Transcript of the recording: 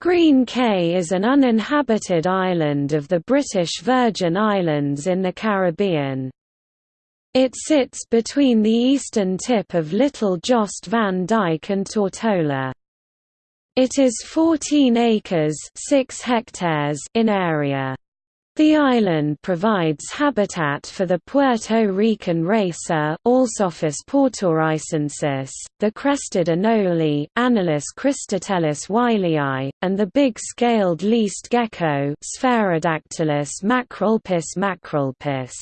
Green Cay is an uninhabited island of the British Virgin Islands in the Caribbean. It sits between the eastern tip of Little Jost Van Dyke and Tortola. It is 14 acres 6 hectares in area. The island provides habitat for the Puerto Rican racer Alsophis portoricensis, the crested anole Anolis cristatellus wileyi, and the big-scaled least gecko Sphaerodactylus macrolepis macrolepis.